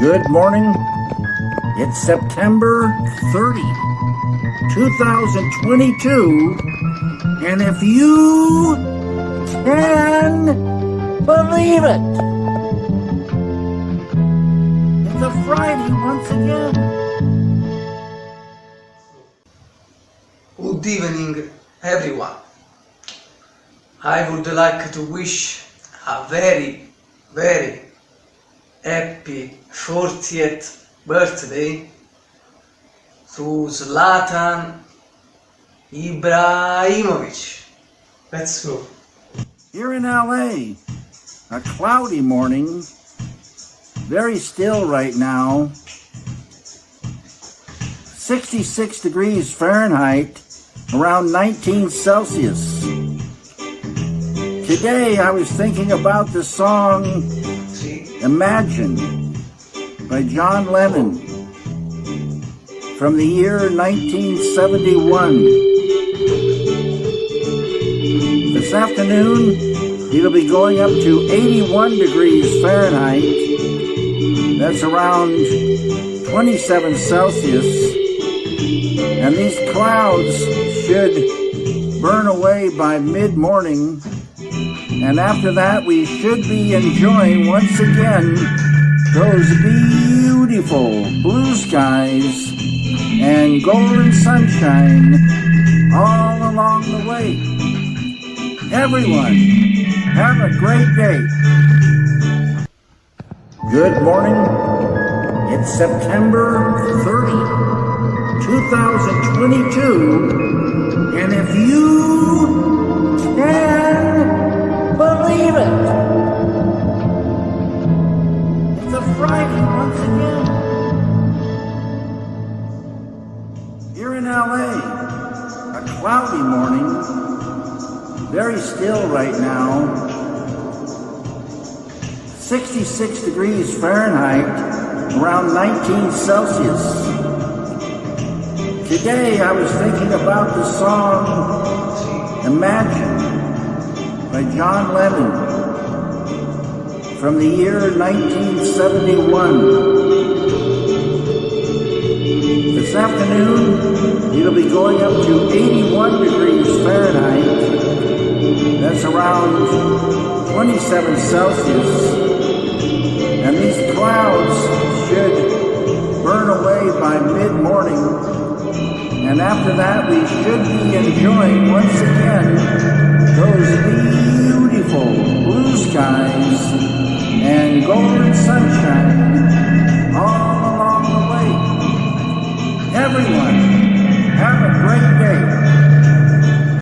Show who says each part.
Speaker 1: Good morning. It's September 30, 2022. And if you can believe it, it's a Friday once again.
Speaker 2: Good evening, everyone. I would like to wish a very, very happy 40th birthday to Zlatan Ibrahimovic. Let's go.
Speaker 1: Here in LA, a cloudy morning, very still right now. 66 degrees Fahrenheit, around 19 Celsius. Today I was thinking about the song? Imagine by John Lennon from the year 1971. This afternoon, it'll be going up to 81 degrees Fahrenheit. That's around 27 Celsius. And these clouds should burn away by mid-morning. And after that, we should be enjoying once again those beautiful blue skies and golden sunshine all along the way. Everyone, have a great day. Good morning. It's September 30, 2022. Here in LA, a cloudy morning, very still right now. 66 degrees Fahrenheit, around 19 Celsius. Today I was thinking about the song Imagine by John Lennon from the year 1971. Afternoon, it'll be going up to 81 degrees Fahrenheit. That's around 27 Celsius. And these clouds should burn away by mid-morning. And after that, we should be enjoying once again those beautiful blue skies and golden sunshine everyone.